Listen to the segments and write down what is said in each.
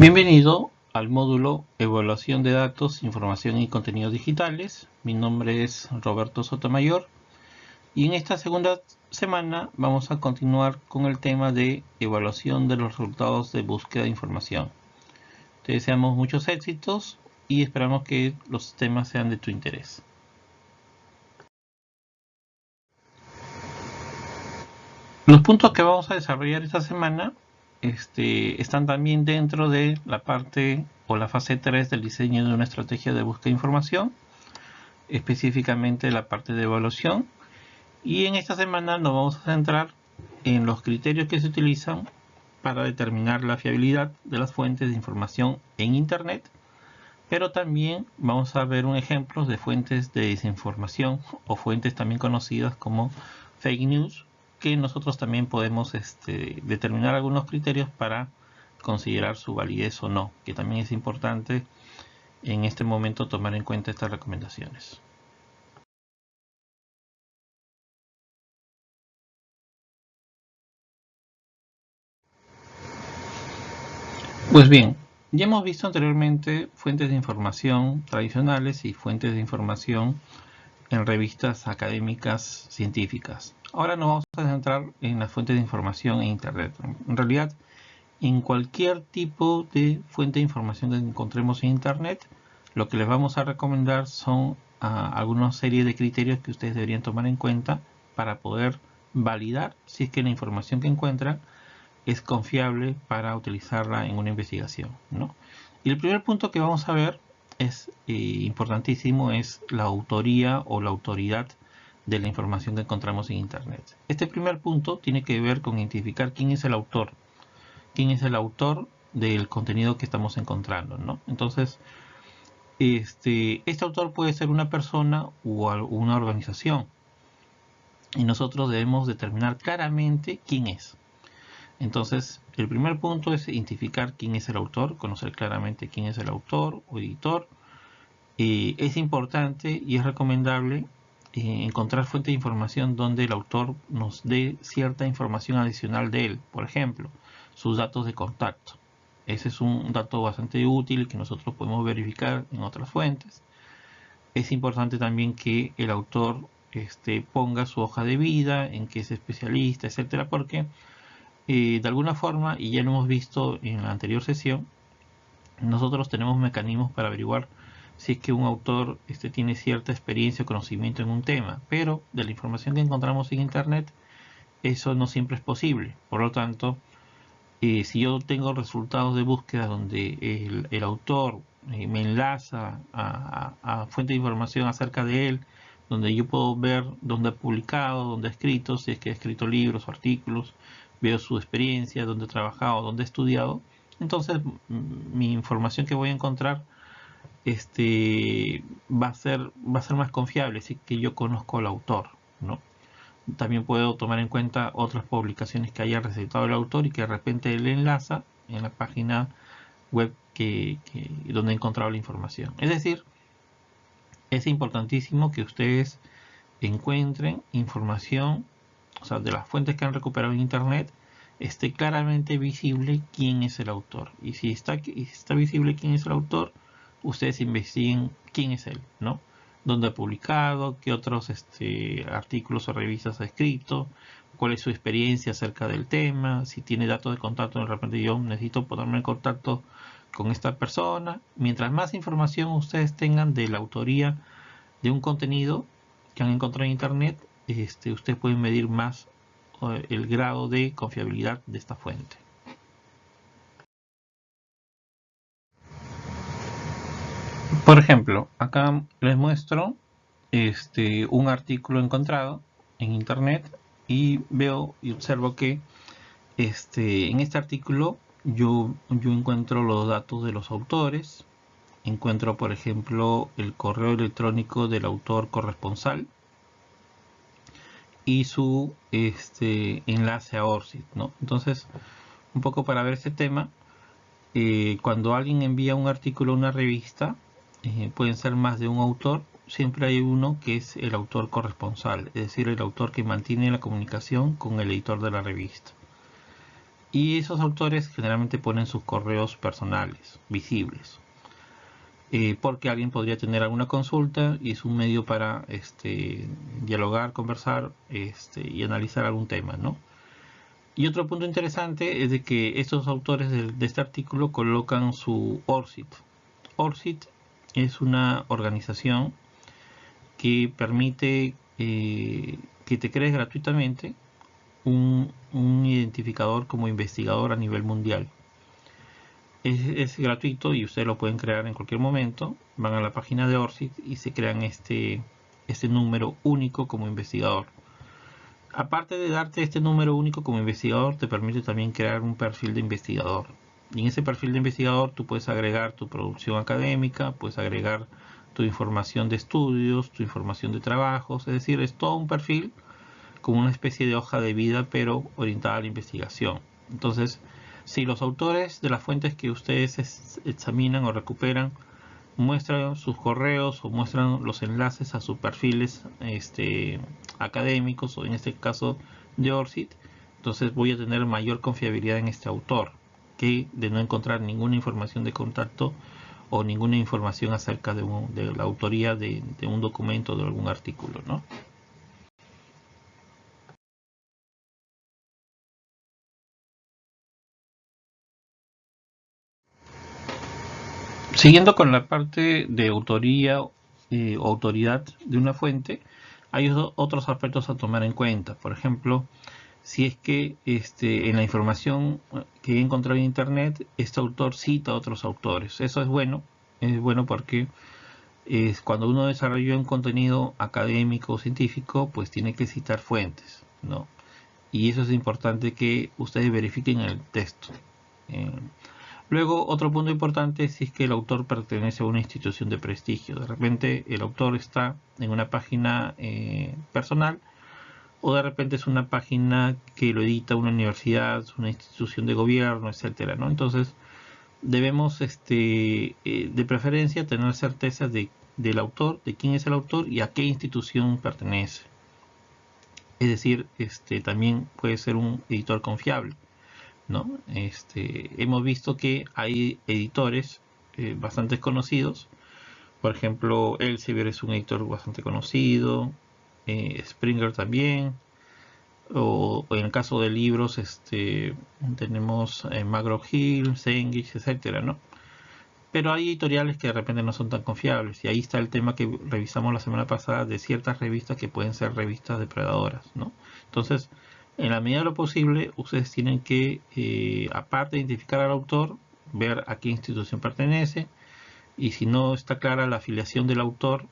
Bienvenido al módulo Evaluación de Datos, Información y Contenidos Digitales. Mi nombre es Roberto Sotomayor y en esta segunda semana vamos a continuar con el tema de evaluación de los resultados de búsqueda de información. Te deseamos muchos éxitos y esperamos que los temas sean de tu interés. Los puntos que vamos a desarrollar esta semana este, están también dentro de la parte o la fase 3 del diseño de una estrategia de búsqueda de información, específicamente la parte de evaluación. Y en esta semana nos vamos a centrar en los criterios que se utilizan para determinar la fiabilidad de las fuentes de información en Internet, pero también vamos a ver un ejemplo de fuentes de desinformación o fuentes también conocidas como fake news que nosotros también podemos este, determinar algunos criterios para considerar su validez o no, que también es importante en este momento tomar en cuenta estas recomendaciones. Pues bien, ya hemos visto anteriormente fuentes de información tradicionales y fuentes de información en revistas académicas científicas. Ahora nos vamos a centrar en las fuentes de información en Internet. En realidad, en cualquier tipo de fuente de información que encontremos en Internet, lo que les vamos a recomendar son ah, algunas series de criterios que ustedes deberían tomar en cuenta para poder validar si es que la información que encuentran es confiable para utilizarla en una investigación. Y el primer punto que vamos a ver es eh, importantísimo, es la autoría o la autoridad de la información que encontramos en Internet. Este primer punto tiene que ver con identificar quién es el autor. Quién es el autor del contenido que estamos encontrando. ¿no? Entonces, este, este autor puede ser una persona o una organización. Y nosotros debemos determinar claramente quién es. Entonces, el primer punto es identificar quién es el autor, conocer claramente quién es el autor o editor. Eh, es importante y es recomendable eh, encontrar fuente de información donde el autor nos dé cierta información adicional de él. Por ejemplo, sus datos de contacto. Ese es un dato bastante útil que nosotros podemos verificar en otras fuentes. Es importante también que el autor este, ponga su hoja de vida, en qué es especialista, etcétera, porque eh, de alguna forma, y ya lo hemos visto en la anterior sesión, nosotros tenemos mecanismos para averiguar si es que un autor este, tiene cierta experiencia o conocimiento en un tema, pero de la información que encontramos en Internet, eso no siempre es posible. Por lo tanto, eh, si yo tengo resultados de búsqueda donde el, autor eh, me enlaza a, a, fuente de información acerca de él, donde yo puedo ver dónde ha publicado, dónde ha escrito, si es que ha escrito libros o artículos, veo su experiencia, dónde ha trabajado, dónde ha estudiado, entonces mi información que voy a encontrar este, va, a ser, va a ser más confiable si que yo conozco al autor. ¿no? También puedo tomar en cuenta otras publicaciones que haya recetado el autor y que de repente él enlaza en la página web que, donde he encontrado la información. Es decir, es importantísimo que ustedes encuentren información, o sea, de las fuentes que han recuperado en internet, esté claramente visible quién es el autor. Y si está, está visible quién es el autor, ustedes investiguen quién es él, ¿no? Dónde ha publicado, qué otros este, artículos o revistas ha escrito, cuál es su experiencia acerca del tema, si tiene datos de contacto, de repente yo necesito ponerme en contacto con esta persona. Mientras más información ustedes tengan de la autoría de un contenido que han encontrado en internet, este, ustedes pueden medir más eh, el grado de confiabilidad de esta fuente. Por ejemplo, acá les muestro este, un artículo encontrado en internet y veo y observo que este, en este artículo yo, yo encuentro los datos de los autores, encuentro por ejemplo el correo electrónico del autor corresponsal y su este, enlace a ORCID. ¿no? Entonces, un poco para ver este tema, eh, cuando alguien envía un artículo a una revista, eh, pueden ser más de un autor, siempre hay uno que es el autor corresponsal, es decir, el autor que mantiene la comunicación con el editor de la revista. Y esos autores generalmente ponen sus correos personales, visibles. Eh, porque alguien podría tener alguna consulta y es un medio para este, dialogar, conversar este, y analizar algún tema, ¿no? Y otro punto interesante es de que estos autores de, este artículo colocan su ORCID. ORCID es una organización que permite eh, que te crees gratuitamente un, identificador como investigador a nivel mundial. Es, gratuito y ustedes lo pueden crear en cualquier momento. Van a la página de ORCID y se crean este, este número único como investigador. Aparte de darte este número único como investigador, te permite también crear un perfil de investigador. Y en ese perfil de investigador tú puedes agregar tu producción académica, puedes agregar tu información de estudios, tu información de trabajos, es decir, es todo un perfil como una especie de hoja de vida pero orientada a la investigación. Entonces, si los autores de las fuentes que ustedes examinan o recuperan muestran sus correos o muestran los enlaces a sus perfiles este, académicos o en este caso de ORCID, entonces voy a tener mayor confiabilidad en este autor que de no encontrar ninguna información de contacto o ninguna información acerca de, la autoría de, un documento de algún artículo. ¿no? Siguiendo con la parte de autoría eh, o autoridad de una fuente, hay otros aspectos a tomar en cuenta. Por ejemplo, si es que este, en la información que he encontrado en internet, este autor cita a otros autores. Eso es bueno, es bueno porque es cuando uno desarrolla un contenido académico o científico, pues tiene que citar fuentes, ¿no? Y eso es importante que ustedes verifiquen el texto. Eh, Luego, otro punto importante es si es que el autor pertenece a una institución de prestigio. De repente el autor está en una página eh, personal o de repente es una página que lo edita una universidad, una institución de gobierno, etcétera, ¿no? Entonces, debemos este, eh, de preferencia tener certeza de, del autor, de quién es el autor y a qué institución pertenece. Es decir, este, también puede ser un editor confiable. Este, hemos visto que hay editores eh, bastante conocidos. Por ejemplo, Elsevier es un editor bastante conocido. Eh, Springer también. O, en el caso de libros, este, tenemos eh, Hill, Cengage, etcétera, ¿no? Pero hay editoriales que de repente no son tan confiables. Y ahí está el tema que revisamos la semana pasada de ciertas revistas que pueden ser revistas depredadoras, ¿no? Entonces, en la medida de lo posible, ustedes tienen que, eh, aparte de identificar al autor, ver a qué institución pertenece y si no está clara la afiliación del autor,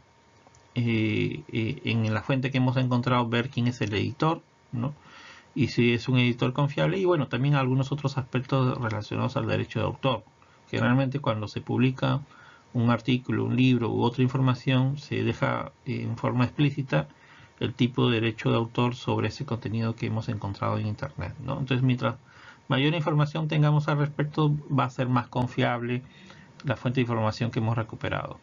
eh, eh, en la fuente que hemos encontrado ver quién es el editor, ¿no? y si es un editor confiable y bueno, también algunos otros aspectos relacionados al derecho de autor. Generalmente cuando se publica un artículo, un libro u otra información, se deja en forma explícita el tipo de derecho de autor sobre ese contenido que hemos encontrado en internet. Entonces, mientras mayor información tengamos al respecto, va a ser más confiable la fuente de información que hemos recuperado.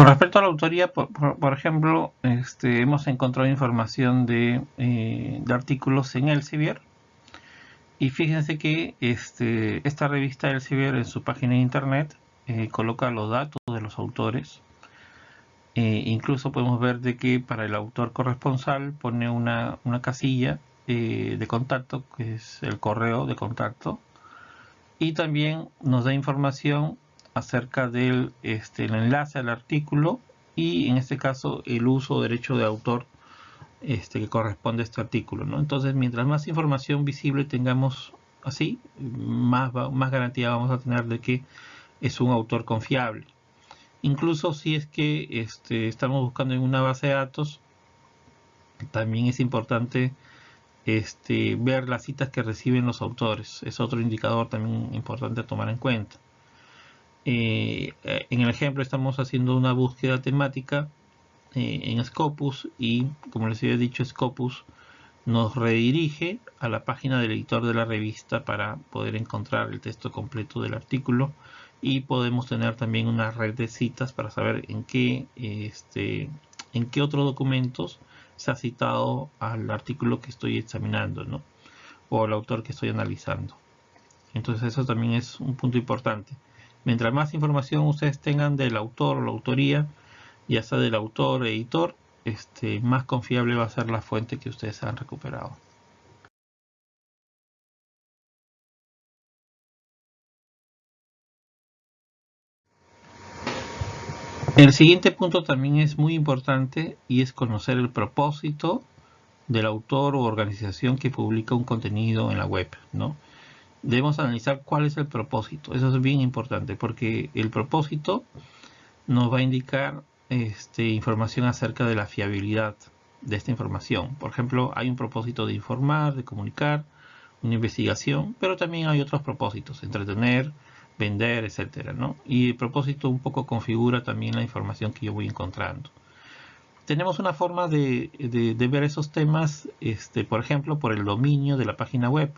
Con respecto a la autoría, por, ejemplo, este, hemos encontrado información de, eh, artículos en Elsevier. Y fíjense que este, esta revista Elsevier en su página de internet eh, coloca los datos de los autores. Eh, incluso podemos ver de que para el autor corresponsal pone una, casilla eh, de contacto, que es el correo de contacto. Y también nos da información acerca del este, el enlace al artículo y en este caso el uso o derecho de autor este, que corresponde a este artículo. ¿no? Entonces, mientras más información visible tengamos así, más, más garantía vamos a tener de que es un autor confiable. Incluso si es que este, estamos buscando en una base de datos, también es importante este, ver las citas que reciben los autores. Es otro indicador también importante a tomar en cuenta. Eh, en el ejemplo estamos haciendo una búsqueda temática eh, en Scopus y como les había dicho Scopus nos redirige a la página del editor de la revista para poder encontrar el texto completo del artículo y podemos tener también una red de citas para saber en qué, este, en qué otros documentos se ha citado al artículo que estoy examinando, ¿no? O al autor que estoy analizando. Entonces eso también es un punto importante. Mientras más información ustedes tengan del autor o la autoría, ya sea del autor o editor, este, más confiable va a ser la fuente que ustedes han recuperado. El siguiente punto también es muy importante y es conocer el propósito del autor o organización que publica un contenido en la web, ¿no? Debemos analizar cuál es el propósito. Eso es bien importante porque el propósito nos va a indicar este, información acerca de la fiabilidad de esta información. Por ejemplo, hay un propósito de informar, de comunicar, una investigación, pero también hay otros propósitos, entretener, vender, etcétera, ¿no? Y el propósito un poco configura también la información que yo voy encontrando. Tenemos una forma de, ver esos temas, este, por ejemplo, por el dominio de la página web.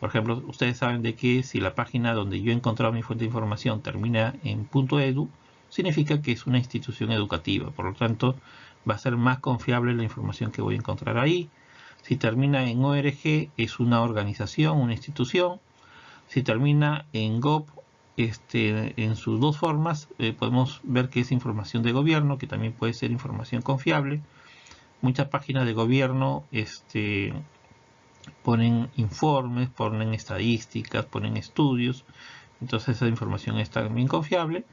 Por ejemplo, ustedes saben de que si la página donde yo he encontrado mi fuente de información termina en .edu, significa que es una institución educativa. Por lo tanto, va a ser más confiable la información que voy a encontrar ahí. Si termina en ORG, es una organización, una institución. Si termina en GOV este, en sus dos formas eh, podemos ver que es información de gobierno, que también puede ser información confiable. Muchas páginas de gobierno este, ponen informes, ponen estadísticas, ponen estudios, entonces esa información está también confiable.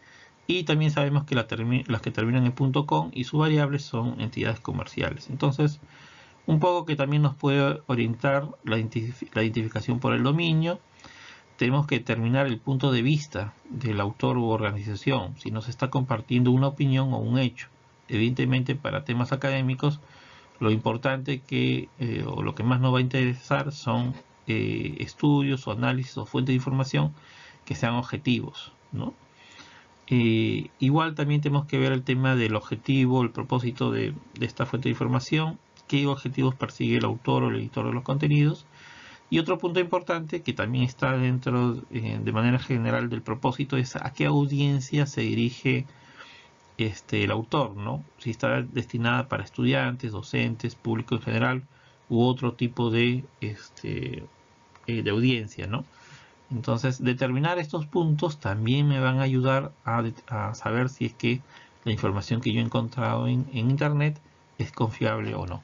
Y también sabemos que las que terminan en .com y sus variables son entidades comerciales. Entonces, un poco que también nos puede orientar la identificación por el dominio, tenemos que determinar el punto de vista del autor u organización, si nos está compartiendo una opinión o un hecho. Evidentemente para temas académicos lo importante que eh, o lo que más nos va a interesar son eh, estudios o análisis o fuentes de información que sean objetivos. Eh, igual también tenemos que ver el tema del objetivo, el propósito de, esta fuente de información, qué objetivos persigue el autor o el editor de los contenidos y otro punto importante que también está dentro de manera general del propósito es a qué audiencia se dirige este, el autor, ¿no? Si está destinada para estudiantes, docentes, público en general u otro tipo de, este, eh, de audiencia, ¿no? Entonces, determinar estos puntos también me van a ayudar a, saber si es que la información que yo he encontrado en Internet es confiable o no.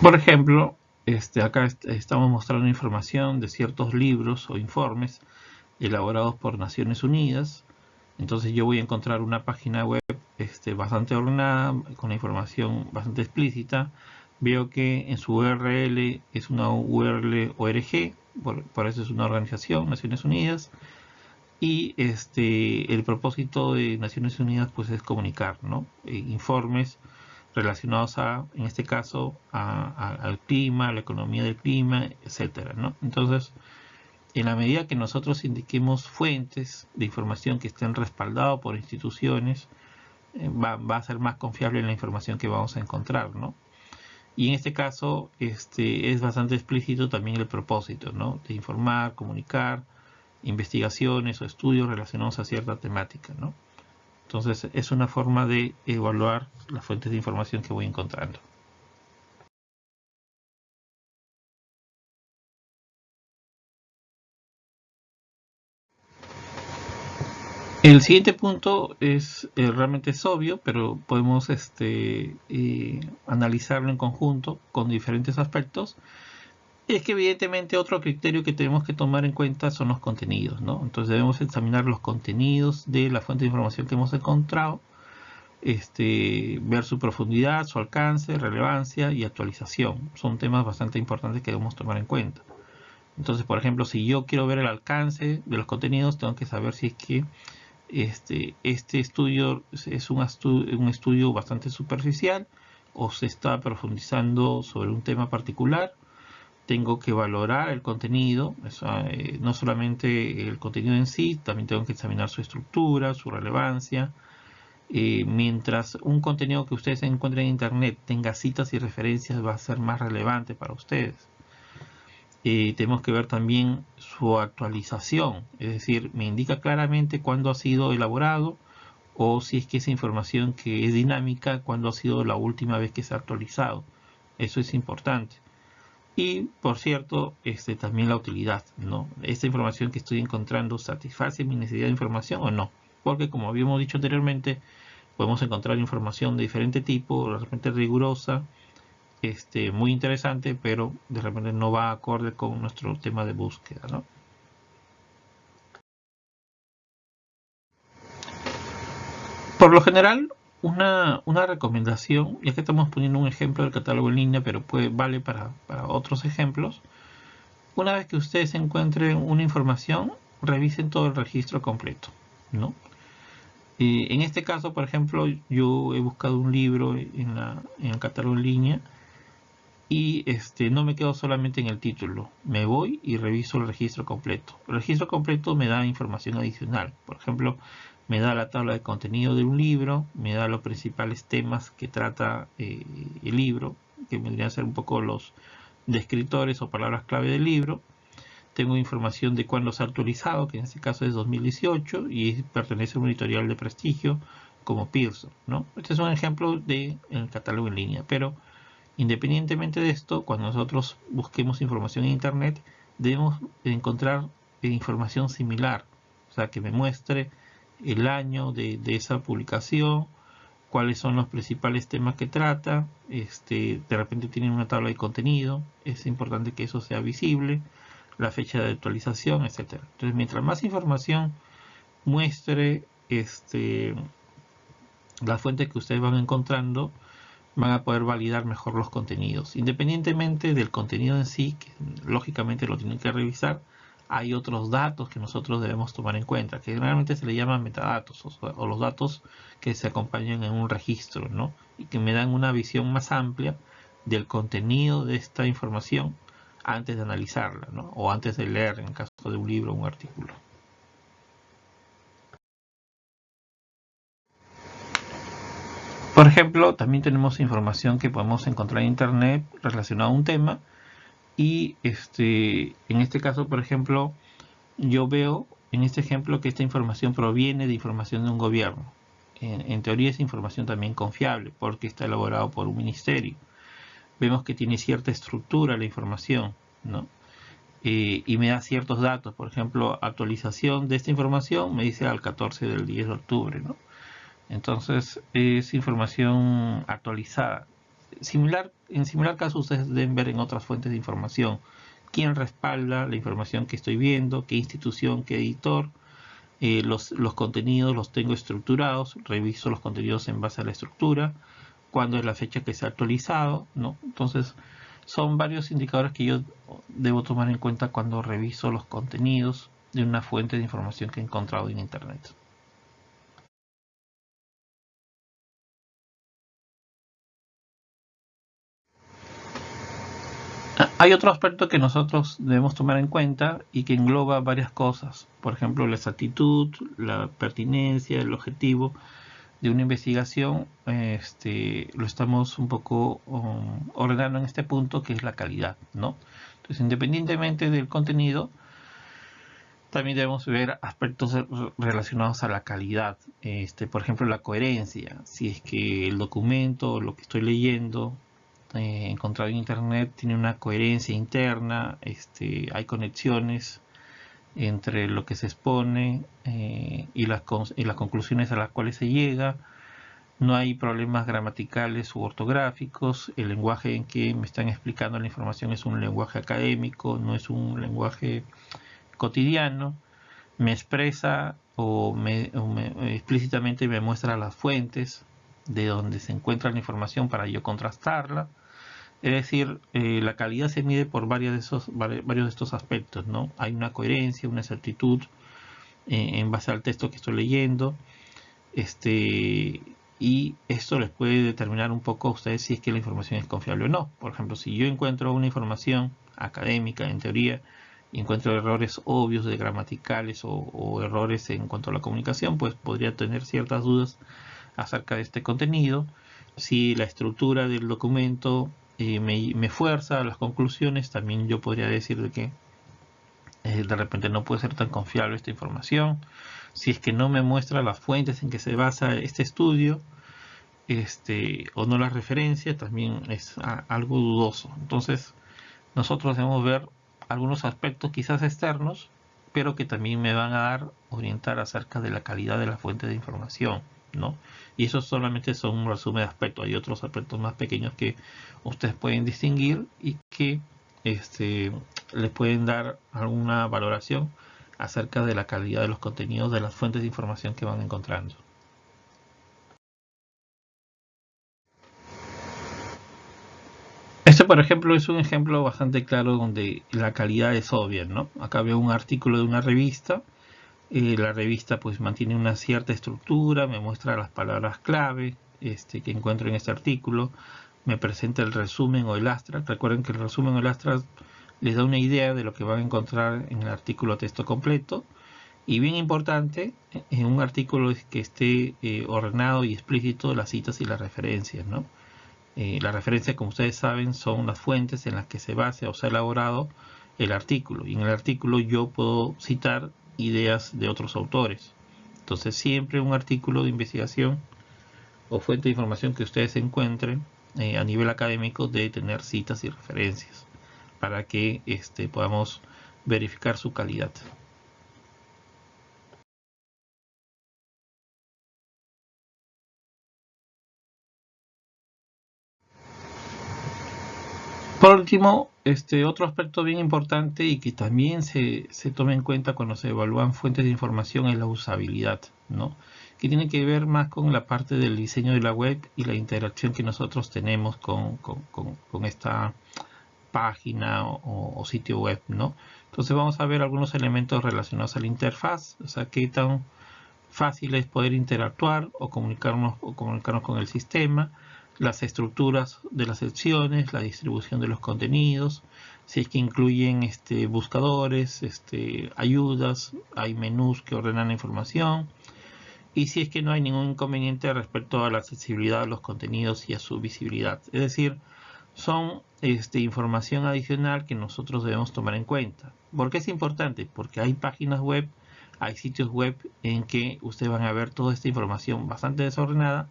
Por ejemplo, este, acá estamos mostrando información de ciertos libros o informes elaborados por Naciones Unidas. Entonces yo voy a encontrar una página web este, bastante ordenada, con la información bastante explícita. Veo que en su URL es una URL ORG, por, eso es una organización, Naciones Unidas. Y este, el propósito de Naciones Unidas pues, es comunicar ¿no? Eh, informes relacionados a, en este caso, al clima, a la economía del clima, etcétera, ¿no? Entonces, en la medida que nosotros indiquemos fuentes de información que estén respaldadas por instituciones, eh, va, a ser más confiable la información que vamos a encontrar, ¿no? Y en este caso este, es bastante explícito también el propósito, ¿no? De informar, comunicar, investigaciones o estudios relacionados a cierta temática, ¿no? Entonces es una forma de evaluar las fuentes de información que voy encontrando. El siguiente punto es eh, realmente es obvio, pero podemos este, eh, analizarlo en conjunto con diferentes aspectos es que evidentemente otro criterio que tenemos que tomar en cuenta son los contenidos, ¿no? Entonces debemos examinar los contenidos de la fuente de información que hemos encontrado, este, ver su profundidad, su alcance, relevancia y actualización. Son temas bastante importantes que debemos tomar en cuenta. Entonces, por ejemplo, si yo quiero ver el alcance de los contenidos, tengo que saber si es que este, este estudio es un, un estudio bastante superficial o se está profundizando sobre un tema particular tengo que valorar el contenido, eh, no solamente el contenido en sí, también tengo que examinar su estructura, su relevancia. Eh, mientras un contenido que ustedes encuentren en internet tenga citas y referencias va a ser más relevante para ustedes. Eh, tenemos que ver también su actualización, es decir, me indica claramente cuándo ha sido elaborado o si es que esa información que es dinámica, cuando ha sido la última vez que se ha actualizado. Eso es importante. Y, por cierto, este, también la utilidad, ¿no? Esta información que estoy encontrando satisface mi necesidad de información o no. Porque, como habíamos dicho anteriormente, podemos encontrar información de diferente tipo, de repente rigurosa, este, muy interesante, pero de repente no va acorde con nuestro tema de búsqueda, ¿no? Por lo general, una, recomendación, ya que estamos poniendo un ejemplo del catálogo en línea, pero puede, vale para, otros ejemplos, una vez que ustedes encuentren una información, revisen todo el registro completo. ¿no? en este caso, por ejemplo, yo he buscado un libro en, en el catálogo en línea y este, no me quedo solamente en el título, me voy y reviso el registro completo. El registro completo me da información adicional. Por ejemplo, me da la tabla de contenido de un libro, me da los principales temas que trata eh, el libro, que vendrían a ser un poco los descriptores o palabras clave del libro. Tengo información de cuándo se ha actualizado, que en este caso es 2018 y pertenece a un editorial de prestigio como Pearson. ¿no? Este es un ejemplo del catálogo en línea, pero independientemente de esto, cuando nosotros busquemos información en Internet, debemos encontrar información similar, o sea, que me muestre el año de, esa publicación, cuáles son los principales temas que trata, este, de repente tienen una tabla de contenido, es importante que eso sea visible, la fecha de actualización, etcétera. Entonces, mientras más información muestre este, la fuente que ustedes van encontrando, van a poder validar mejor los contenidos. Independientemente del contenido en sí, que lógicamente lo tienen que revisar, hay otros datos que nosotros debemos tomar en cuenta, que generalmente se le llaman metadatos o, los datos que se acompañan en un registro, ¿no? Y que me dan una visión más amplia del contenido de esta información antes de analizarla, ¿no? O antes de leer, en caso de un libro o un artículo. Por ejemplo, también tenemos información que podemos encontrar en Internet relacionada a un tema y este, en este caso, por ejemplo, yo veo en este ejemplo que esta información proviene de información de un gobierno. En, teoría es información también confiable porque está elaborado por un ministerio. Vemos que tiene cierta estructura la información, ¿no? Eh, y me da ciertos datos, por ejemplo, actualización de esta información me dice al 14 del 10 de octubre, ¿no? Entonces es información actualizada similar, en similar caso ustedes deben ver en otras fuentes de información quién respalda la información que estoy viendo, qué institución, qué editor. Eh, los, los, contenidos los tengo estructurados, reviso los contenidos en base a la estructura, cuándo es la fecha que se ha actualizado, ¿no? Entonces, son varios indicadores que yo debo tomar en cuenta cuando reviso los contenidos de una fuente de información que he encontrado en Internet. Hay otro aspecto que nosotros debemos tomar en cuenta y que engloba varias cosas. Por ejemplo, la exactitud, la pertinencia, el objetivo de una investigación. Este, lo estamos un poco um, ordenando en este punto, que es la calidad. ¿no? Entonces, independientemente del contenido, también debemos ver aspectos relacionados a la calidad. Este, por ejemplo, la coherencia. Si es que el documento, lo que estoy leyendo, eh, encontrado en internet tiene una coherencia interna, este, hay conexiones entre lo que se expone eh, y, las, las conclusiones a las cuales se llega, no hay problemas gramaticales u ortográficos, el lenguaje en que me están explicando la información es un lenguaje académico, no es un lenguaje cotidiano, me expresa o, me, explícitamente me muestra las fuentes de donde se encuentra la información para yo contrastarla, es decir, eh, la calidad se mide por varios de, esos, estos aspectos, ¿no? Hay una coherencia, una exactitud eh, en base al texto que estoy leyendo, este, y esto les puede determinar un poco a ustedes si es que la información es confiable o no. Por ejemplo, si yo encuentro una información académica, en teoría, y encuentro errores obvios de gramaticales o errores en cuanto a la comunicación, pues podría tener ciertas dudas acerca de este contenido. Si la estructura del documento eh, me, fuerza a las conclusiones, también yo podría decir de que eh, de repente no puede ser tan confiable esta información. si es que no me muestra las fuentes en que se basa este estudio, este, o no las referencia, también es algo dudoso. Entonces, nosotros debemos ver algunos aspectos quizás externos, pero que también me van a dar orientar acerca de la calidad de la fuente de información. ¿No? Y eso solamente son un resumen de aspectos. Hay otros aspectos más pequeños que ustedes pueden distinguir y que este, les pueden dar alguna valoración acerca de la calidad de los contenidos de las fuentes de información que van encontrando. Este, por ejemplo, es un ejemplo bastante claro donde la calidad es obvia, ¿no? Acá veo un artículo de una revista. Eh, la revista pues mantiene una cierta estructura, me muestra las palabras clave este, que encuentro en este artículo, me presenta el resumen o el abstract. Recuerden que el resumen o el abstract les da una idea de lo que van a encontrar en el artículo texto completo. Y bien importante, en un artículo es que esté eh, ordenado y explícito las citas y las referencias, ¿no? Eh, las referencias, como ustedes saben, son las fuentes en las que se basa o se ha elaborado el artículo. Y en el artículo yo puedo citar ideas de otros autores. Entonces siempre un artículo de investigación o fuente de información que ustedes encuentren eh, a nivel académico debe tener citas y referencias para que este, podamos verificar su calidad. Por último, este otro aspecto bien importante y que también se, se toma en cuenta cuando se evalúan fuentes de información es la usabilidad, ¿no? que tiene que ver más con la parte del diseño de la web y la interacción que nosotros tenemos con, esta página o, sitio web, ¿no? Entonces vamos a ver algunos elementos relacionados a la interfaz, o sea, qué tan fácil es poder interactuar o comunicarnos, o comunicarnos con el sistema, las estructuras de las secciones, la distribución de los contenidos, si es que incluyen este, buscadores, este, ayudas, hay menús que ordenan la información, y si es que no hay ningún inconveniente respecto a la accesibilidad de los contenidos y a su visibilidad. Es decir, son este, información adicional que nosotros debemos tomar en cuenta. ¿Por qué es importante? Porque hay páginas web, hay sitios web en que ustedes van a ver toda esta información bastante desordenada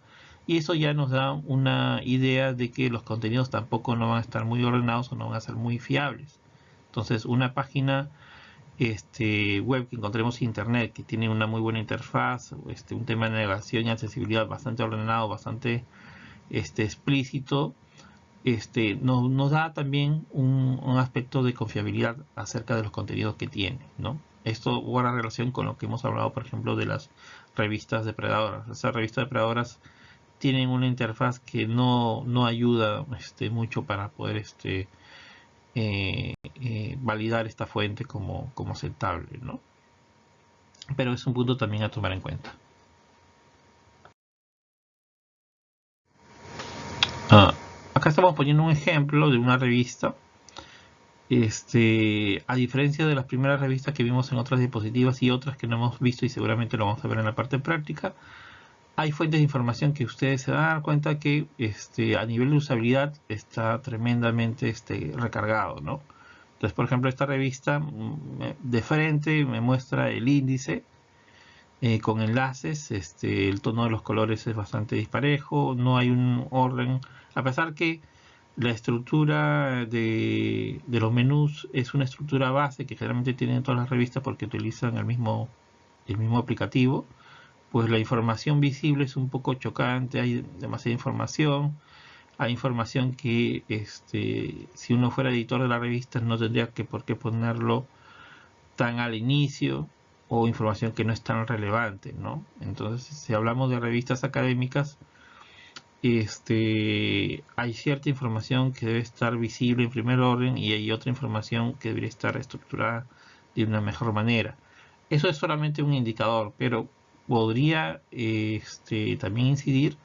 y eso ya nos da una idea de que los contenidos tampoco no van a estar muy ordenados o no van a ser muy fiables. Entonces una página este, web que encontremos internet que tiene una muy buena interfaz, este, un tema de navegación y accesibilidad bastante ordenado, bastante este, explícito, este, nos, da también un, aspecto de confiabilidad acerca de los contenidos que tiene. ¿no? Esto guarda relación con lo que hemos hablado, por ejemplo, de las revistas depredadoras. Esas revistas depredadoras tienen una interfaz que no, no ayuda este, mucho para poder este, eh, eh, validar esta fuente como, como aceptable, ¿no? Pero es un punto también a tomar en cuenta. Ah, acá estamos poniendo un ejemplo de una revista. Este, a diferencia de las primeras revistas que vimos en otras diapositivas y otras que no hemos visto y seguramente lo vamos a ver en la parte práctica, hay fuentes de información que ustedes se van a dar cuenta que este, a nivel de usabilidad está tremendamente este, recargado, ¿no? Entonces, por ejemplo, esta revista mm, de frente me muestra el índice eh, con enlaces, este, el tono de los colores es bastante disparejo, no hay un orden, a pesar que la estructura de, de los menús es una estructura base que generalmente tienen todas las revistas porque utilizan el mismo, el mismo aplicativo, pues la información visible es un poco chocante, hay demasiada información, hay información que este, si uno fuera editor de la revista no tendría que por qué ponerlo tan al inicio o información que no es tan relevante, ¿no? Entonces, si hablamos de revistas académicas, este, hay cierta información que debe estar visible en primer orden y hay otra información que debería estar estructurada de una mejor manera. Eso es solamente un indicador, pero podría este, también incidir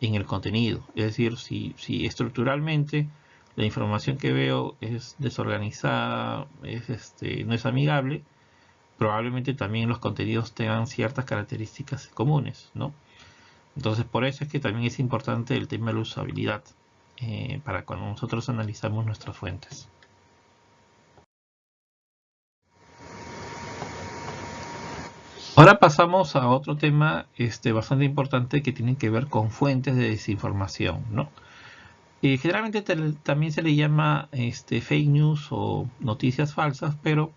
en el contenido. Es decir, si, si, estructuralmente la información que veo es desorganizada, es, este, no es amigable, probablemente también los contenidos tengan ciertas características comunes, ¿no? Entonces por eso es que también es importante el tema de la usabilidad eh, para cuando nosotros analizamos nuestras fuentes. Ahora pasamos a otro tema este, bastante importante que tiene que ver con fuentes de desinformación. ¿no? Eh, generalmente también se le llama este, fake news o noticias falsas, pero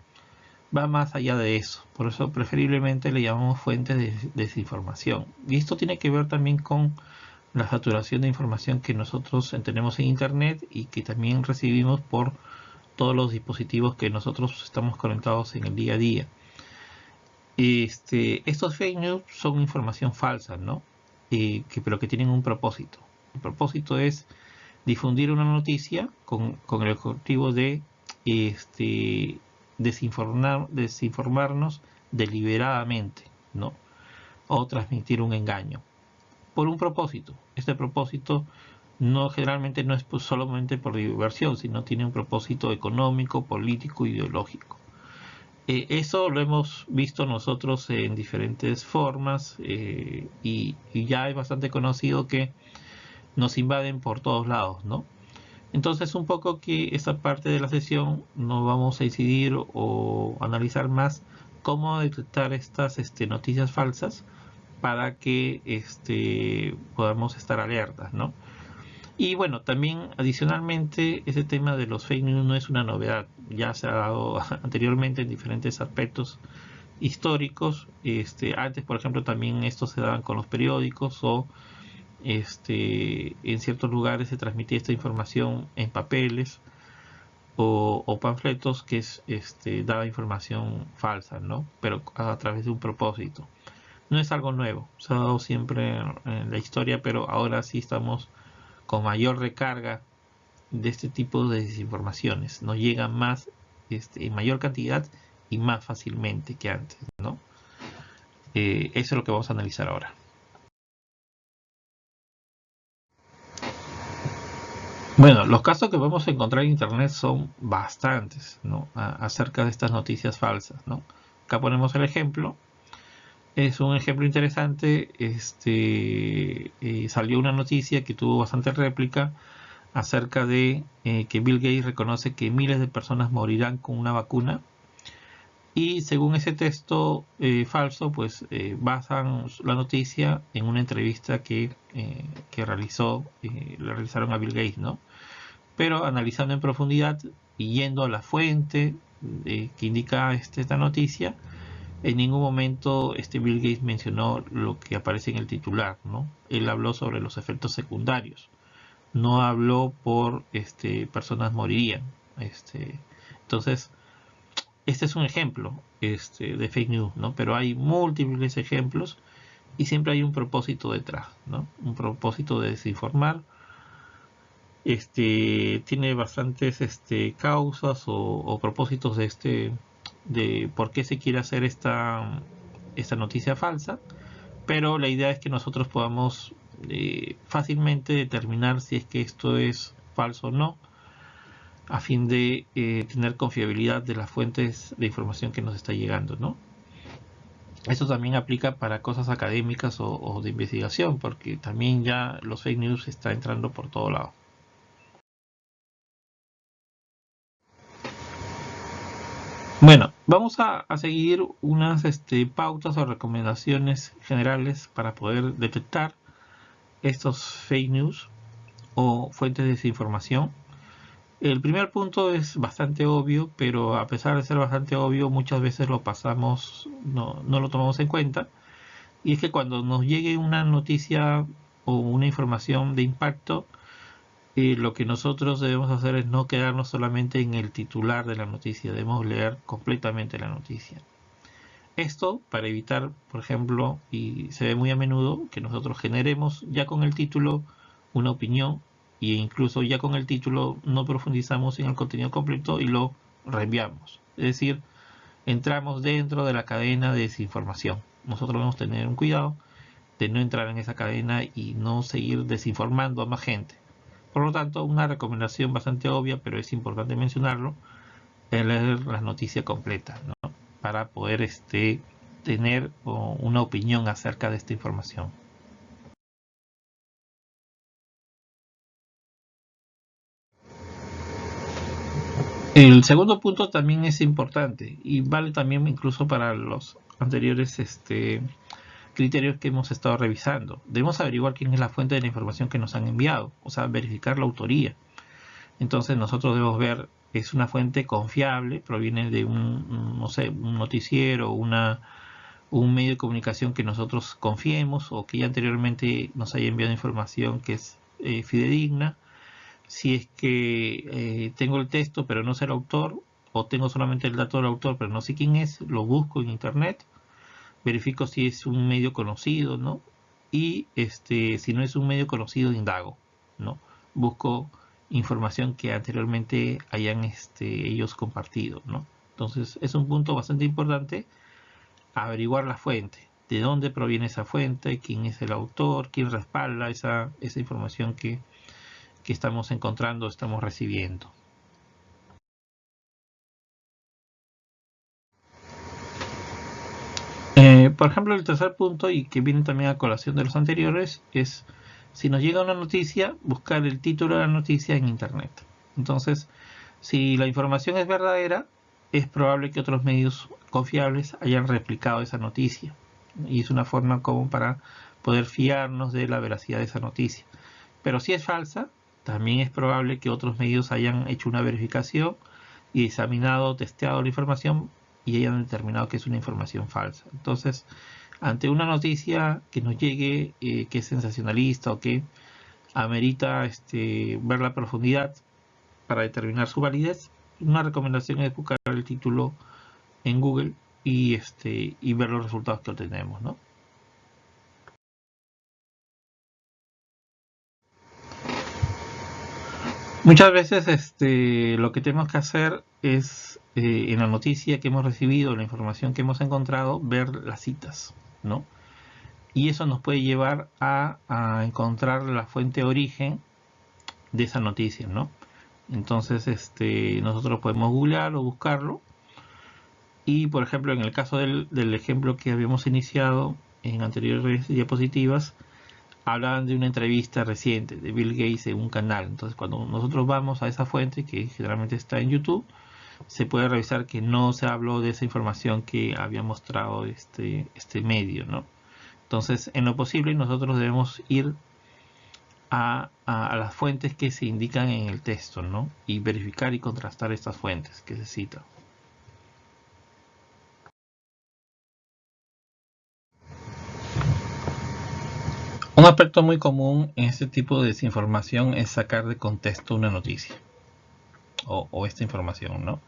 va más allá de eso. Por eso preferiblemente le llamamos fuentes de desinformación. Y esto tiene que ver también con la saturación de información que nosotros tenemos en Internet y que también recibimos por todos los dispositivos que nosotros estamos conectados en el día a día. Este, estos fake news son información falsa, ¿no? Pero que tienen un propósito. El propósito es difundir una noticia con, el objetivo de este, desinformar, desinformarnos deliberadamente, ¿no? O transmitir un engaño. Por un propósito. Este propósito no generalmente no es pues, solamente por diversión, sino tiene un propósito económico, político, ideológico. Eh, eso lo hemos visto nosotros en diferentes formas eh, y, ya es bastante conocido que nos invaden por todos lados, ¿no? Entonces un poco que esta parte de la sesión nos vamos a incidir o analizar más cómo detectar estas este, noticias falsas para que este, podamos estar alertas, ¿no? Y bueno, también adicionalmente ese tema de los fake news no es una novedad, ya se ha dado anteriormente en diferentes aspectos históricos. Este, antes, por ejemplo, también esto se daban con los periódicos o este, en ciertos lugares se transmitía esta información en papeles o, panfletos que es, este, daba información falsa, ¿no? Pero a través de un propósito. No es algo nuevo, se ha dado siempre en la historia, pero ahora sí estamos con mayor recarga de este tipo de desinformaciones. Nos llegan más este, en mayor cantidad y más fácilmente que antes. ¿no? Eh, eso es lo que vamos a analizar ahora. Bueno, los casos que vamos a encontrar en Internet son bastantes ¿no? acerca de estas noticias falsas. ¿no? Acá ponemos el ejemplo es un ejemplo interesante. Este, eh, salió una noticia que tuvo bastante réplica acerca de eh, que Bill Gates reconoce que miles de personas morirán con una vacuna. Y según ese texto eh, falso, pues basan la noticia en una entrevista que, que realizó, le realizaron a Bill Gates, ¿no? Pero analizando en profundidad y yendo a la fuente que indica este, esta noticia, en ningún momento este Bill Gates mencionó lo que aparece en el titular, ¿no? Él habló sobre los efectos secundarios. No habló por este, personas morirían. Este, entonces, este es un ejemplo este, de fake news, ¿no? Pero hay múltiples ejemplos y siempre hay un propósito detrás, ¿no? Un propósito de desinformar. Este, tiene bastantes este, causas o, o propósitos de este de por qué se quiere hacer esta, esta noticia falsa, pero la idea es que nosotros podamos eh, fácilmente determinar si es que esto es falso o no, a fin de eh, tener confiabilidad de las fuentes de información que nos está llegando, ¿no? Esto también aplica para cosas académicas o, o de investigación, porque también ya los fake news está entrando por todo lado. Bueno, vamos a, seguir unas este, pautas o recomendaciones generales para poder detectar estos fake news o fuentes de desinformación. El primer punto es bastante obvio, pero a pesar de ser bastante obvio, muchas veces lo pasamos, no, no lo tomamos en cuenta. Y es que cuando nos llegue una noticia o una información de impacto, y lo que nosotros debemos hacer es no quedarnos solamente en el titular de la noticia, debemos leer completamente la noticia. Esto para evitar, por ejemplo, y se ve muy a menudo, que nosotros generemos ya con el título una opinión e incluso ya con el título no profundizamos en el contenido completo y lo reenviamos. Es decir, entramos dentro de la cadena de desinformación. Nosotros debemos tener un cuidado de no entrar en esa cadena y no seguir desinformando a más gente. Por lo tanto, una recomendación bastante obvia, pero es importante mencionarlo, es leer la noticia completa, ¿no? para poder este, tener una opinión acerca de esta información. El segundo punto también es importante y vale también incluso para los anteriores este, criterios que hemos estado revisando. Debemos averiguar quién es la fuente de la información que nos han enviado, o sea, verificar la autoría. Entonces nosotros debemos ver, es una fuente confiable, proviene de un, no sé, un noticiero, una, un medio de comunicación que nosotros confiemos o que ya anteriormente nos haya enviado información que es eh, fidedigna. Si es que eh, tengo el texto pero no sé el autor, o tengo solamente el dato del autor pero no sé quién es, lo busco en internet verifico si es un medio conocido, ¿no? Y este, si no es un medio conocido, indago, ¿no? Busco información que anteriormente hayan este, ellos compartido, ¿no? Entonces es un punto bastante importante averiguar la fuente, de dónde proviene esa fuente, quién es el autor, quién respalda esa, esa información que, que estamos encontrando, estamos recibiendo. Eh, por ejemplo, el tercer punto, y que viene también a colación de los anteriores, es si nos llega una noticia, buscar el título de la noticia en Internet. Entonces, si la información es verdadera, es probable que otros medios confiables hayan replicado esa noticia. Y es una forma común para poder fiarnos de la veracidad de esa noticia. Pero si es falsa, también es probable que otros medios hayan hecho una verificación y examinado, testeado la información y hayan determinado que es una información falsa. Entonces, ante una noticia que nos llegue, eh, que es sensacionalista o que amerita este, ver la profundidad para determinar su validez, una recomendación es buscar el título en Google y, este, y ver los resultados que obtenemos. ¿no? Muchas veces este, lo que tenemos que hacer es, eh, en la noticia que hemos recibido, la información que hemos encontrado, ver las citas, ¿no? Y eso nos puede llevar a, encontrar la fuente de origen de esa noticia, ¿no? Entonces, este, nosotros podemos googlear o buscarlo. Y, por ejemplo, en el caso del, del ejemplo que habíamos iniciado en anteriores diapositivas, hablaban de una entrevista reciente de Bill Gates en un canal. Entonces, cuando nosotros vamos a esa fuente, que generalmente está en YouTube, se puede revisar que no se habló de esa información que había mostrado este, este medio, ¿no? Entonces, en lo posible, nosotros debemos ir a, a, las fuentes que se indican en el texto, ¿no? Y verificar y contrastar estas fuentes que se citan. Un aspecto muy común en este tipo de desinformación es sacar de contexto una noticia o, esta información, ¿no?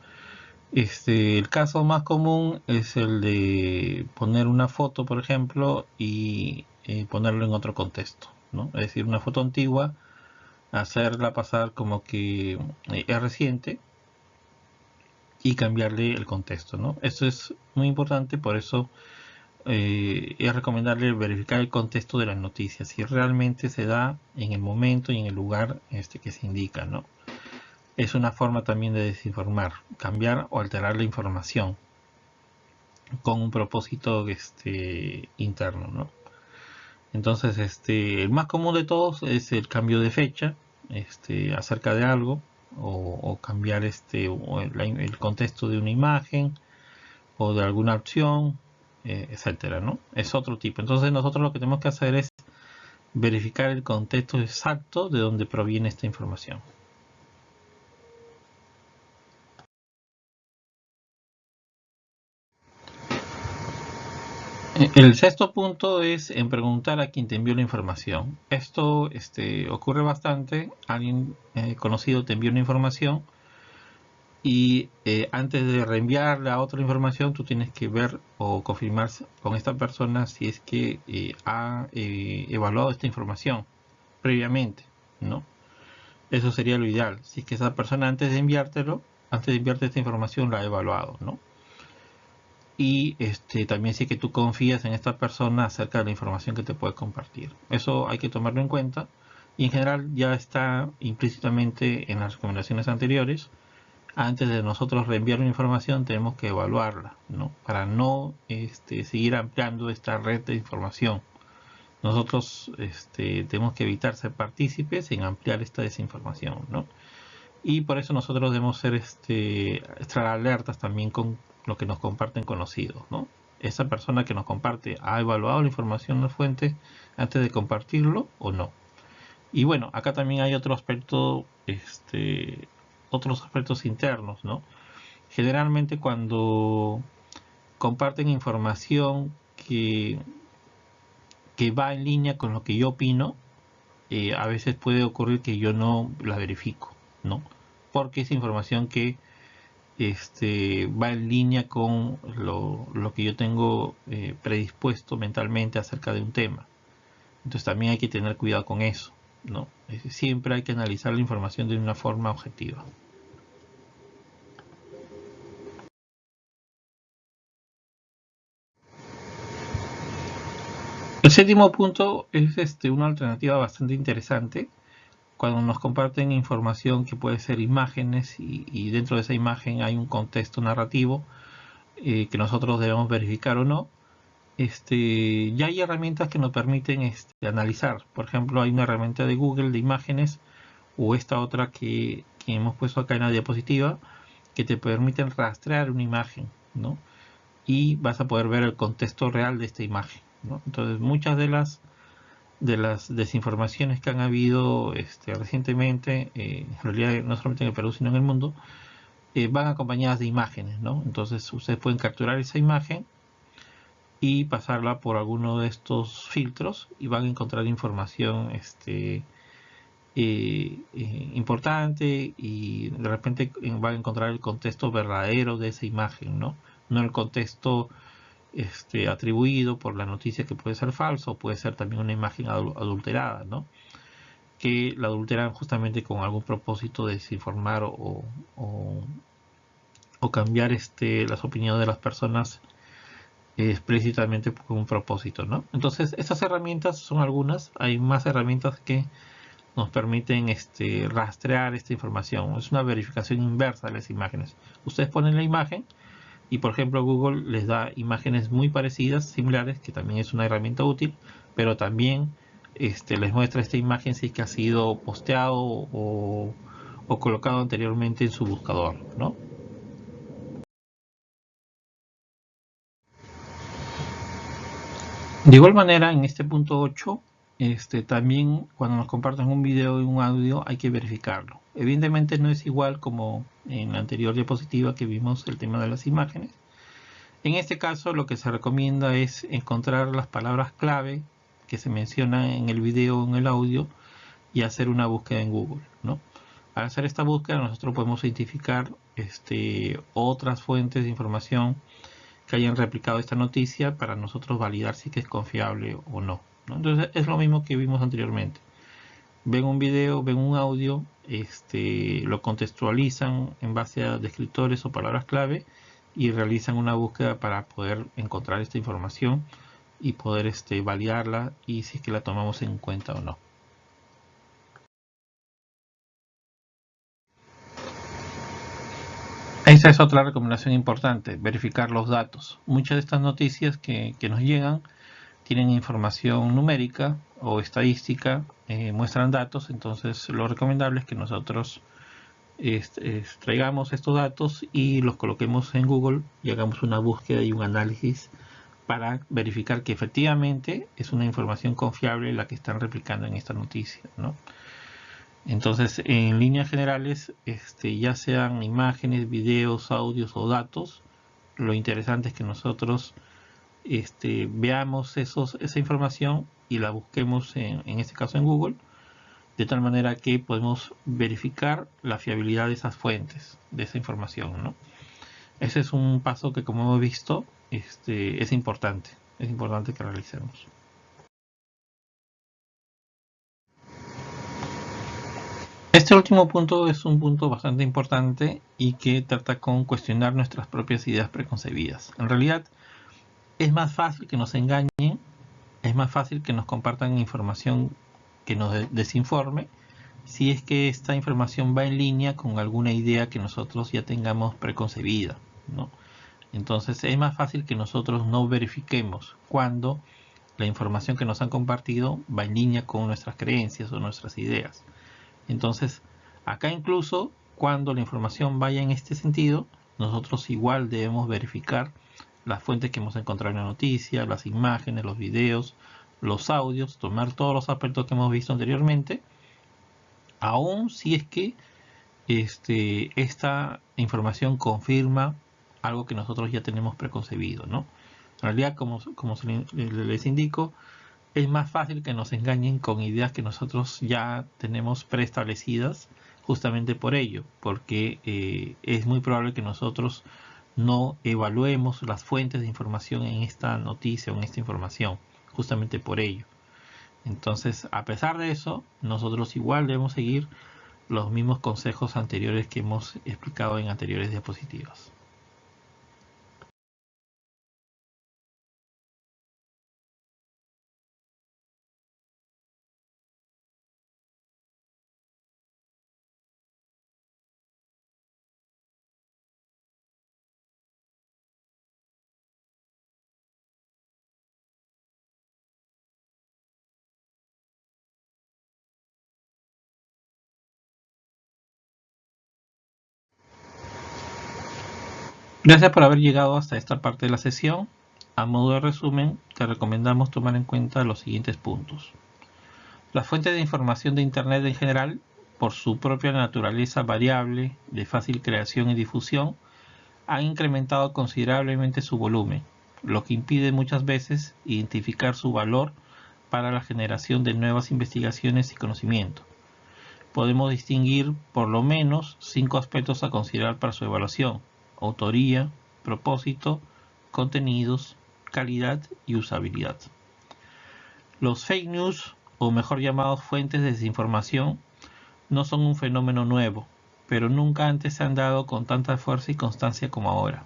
Este, el caso más común es el de poner una foto, por ejemplo, y eh, ponerlo en otro contexto, ¿no? Es decir, una foto antigua, hacerla pasar como que eh, es reciente y cambiarle el contexto, ¿no? Esto es muy importante, por eso eh, es recomendable verificar el contexto de las noticias, si realmente se da en el momento y en el lugar este, que se indica. ¿no? Es una forma también de desinformar, cambiar o alterar la información con un propósito este, interno. ¿no? Entonces, este, el más común de todos es el cambio de fecha este, acerca de algo o, cambiar este, el contexto de una imagen o de alguna opción eh, etcétera, ¿no? Es otro tipo. Entonces nosotros lo que tenemos que hacer es verificar el contexto exacto de donde proviene esta información. El sexto punto es en preguntar a quien te envió la información. Esto este, ocurre bastante. Alguien eh, conocido te envió una información y eh, antes de reenviarle a otra información tú tienes que ver o confirmar con esta persona si es que eh, ha eh, evaluado esta información previamente no eso sería lo ideal si es que esa persona antes de enviártelo antes de enviarte esta información la ha evaluado no y este también si es que tú confías en esta persona acerca de la información que te puede compartir eso hay que tomarlo en cuenta y en general ya está implícitamente en las recomendaciones anteriores antes de nosotros reenviar una información tenemos que evaluarla, ¿no? Para no este, seguir ampliando esta red de información. Nosotros este, tenemos que evitar ser partícipes en ampliar esta desinformación, ¿no? Y por eso nosotros debemos ser este, estar alertas también con lo que nos comparten conocidos, ¿no? esa persona que nos comparte ha evaluado la información en la fuente antes de compartirlo o no. Y bueno, acá también hay otro aspecto, este, otros aspectos internos, ¿no? Generalmente cuando comparten información que, que va en línea con lo que yo opino, eh, a veces puede ocurrir que yo no la verifico, ¿no? Porque es información que este, va en línea con lo, que yo tengo eh, predispuesto mentalmente acerca de un tema. Entonces también hay que tener cuidado con eso. ¿no? Siempre hay que analizar la información de una forma objetiva. El séptimo punto es este, una alternativa bastante interesante cuando nos comparten información que puede ser imágenes y, dentro de esa imagen hay un contexto narrativo eh, que nosotros debemos verificar o no, este, ya hay herramientas que nos permiten este, analizar. Por ejemplo, hay una herramienta de Google de imágenes o esta otra que, hemos puesto acá en la diapositiva que te permiten rastrear una imagen, ¿no? Y vas a poder ver el contexto real de esta imagen, Entonces, muchas de las de las desinformaciones que han habido este, recientemente, eh, en realidad no solamente en el Perú, sino en el mundo, eh, van acompañadas de imágenes, ¿no? Entonces ustedes pueden capturar esa imagen y pasarla por alguno de estos filtros y van a encontrar información este, eh, importante y de repente van a encontrar el contexto verdadero de esa imagen, ¿no? No el contexto este, atribuido por la noticia que puede ser falso, puede ser también una imagen adulterada, que la adulteran justamente con algún propósito de desinformar o, o, cambiar este, las opiniones de las personas explícitamente con un propósito. ¿no? Entonces, estas herramientas son algunas, hay más herramientas que nos permiten este, rastrear esta información. Es una verificación inversa de las imágenes. Ustedes ponen la imagen y por ejemplo Google les da imágenes muy parecidas, similares, que también es una herramienta útil, pero también este, les muestra esta imagen si es que ha sido posteado o, colocado anteriormente en su buscador. De igual manera, en este punto 8, este, también cuando nos comparten un video y un audio hay que verificarlo. Evidentemente no es igual como en la anterior diapositiva que vimos el tema de las imágenes. En este caso lo que se recomienda es encontrar las palabras clave que se mencionan en el video o en el audio y hacer una búsqueda en Google. Al hacer esta búsqueda nosotros podemos identificar este, otras fuentes de información que hayan replicado esta noticia para nosotros validar si es confiable o no. Entonces es lo mismo que vimos anteriormente. Ven un video, ven un audio, este, lo contextualizan en base a descriptores o palabras clave y realizan una búsqueda para poder encontrar esta información y poder este, validarla y si es que la tomamos en cuenta o no. Esa es otra recomendación importante, verificar los datos. Muchas de estas noticias que, que nos llegan tienen información numérica o estadística, eh, muestran datos, entonces lo recomendable es que nosotros extraigamos estos datos y los coloquemos en Google y hagamos una búsqueda y un análisis para verificar que efectivamente es una información confiable la que están replicando en esta noticia. Entonces, en líneas generales, este, ya sean imágenes, videos, audios o datos, lo interesante es que nosotros este, veamos esa información y la busquemos en, este caso en Google, de tal manera que podemos verificar la fiabilidad de esas fuentes, de esa información. ¿no? Ese es un paso que como hemos visto este, es importante, es importante que realicemos. Este último punto es un punto bastante importante y que trata con cuestionar nuestras propias ideas preconcebidas. En realidad, es más fácil que nos engañen, es más fácil que nos compartan información que nos desinforme, si es que esta información va en línea con alguna idea que nosotros ya tengamos preconcebida. ¿no? Entonces es más fácil que nosotros no verifiquemos cuando la información que nos han compartido va en línea con nuestras creencias o nuestras ideas. Entonces, acá incluso cuando la información vaya en este sentido, nosotros igual debemos verificar las fuentes que hemos encontrado en la noticia, las imágenes, los videos, los audios, tomar todos los aspectos que hemos visto anteriormente, aún si es que este, esta información confirma algo que nosotros ya tenemos preconcebido, ¿no? En realidad, como, les indico, es más fácil que nos engañen con ideas que nosotros ya tenemos preestablecidas justamente por ello, porque eh, es muy probable que nosotros no evaluemos las fuentes de información en esta noticia o en esta información, justamente por ello. Entonces, a pesar de eso, nosotros igual debemos seguir los mismos consejos anteriores que hemos explicado en anteriores diapositivas. Gracias por haber llegado hasta esta parte de la sesión. A modo de resumen, te recomendamos tomar en cuenta los siguientes puntos. Las fuentes de información de Internet en general, por su propia naturaleza variable, de fácil creación y difusión, han incrementado considerablemente su volumen, lo que impide muchas veces identificar su valor para la generación de nuevas investigaciones y conocimiento. Podemos distinguir por lo menos cinco aspectos a considerar para su evaluación autoría, propósito, contenidos, calidad y usabilidad. Los fake news, o mejor llamados fuentes de desinformación, no son un fenómeno nuevo, pero nunca antes se han dado con tanta fuerza y constancia como ahora.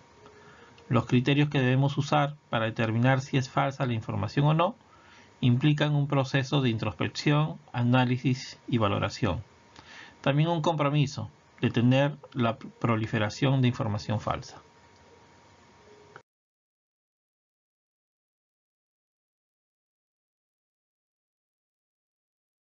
Los criterios que debemos usar para determinar si es falsa la información o no implican un proceso de introspección, análisis y valoración. También un compromiso, detener la proliferación de información falsa.